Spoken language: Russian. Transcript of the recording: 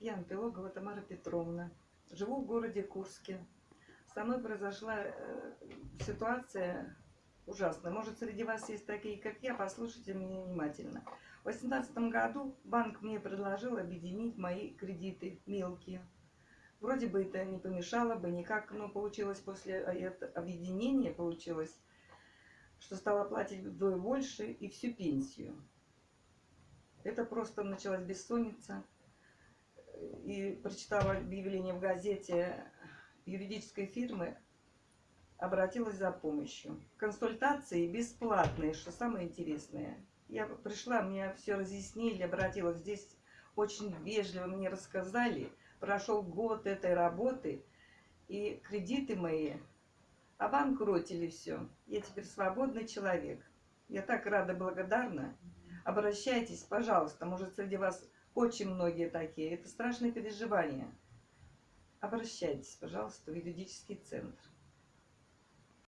Я Антилогова Тамара Петровна. Живу в городе Курске. Со мной произошла э, ситуация ужасная. Может, среди вас есть такие, как я, послушайте меня внимательно. В 2018 году банк мне предложил объединить мои кредиты мелкие. Вроде бы это не помешало бы никак, но получилось после этого объединения, получилось, что стала платить вдвое больше и всю пенсию. Это просто началась бессонница и прочитала объявление в газете юридической фирмы, обратилась за помощью. Консультации бесплатные, что самое интересное. Я пришла, мне все разъяснили, обратилась. Здесь очень вежливо мне рассказали. Прошел год этой работы, и кредиты мои обанкротили все. Я теперь свободный человек. Я так рада, благодарна. Обращайтесь, пожалуйста. Может, среди вас очень многие такие. Это страшные переживания. Обращайтесь, пожалуйста, в юридический центр.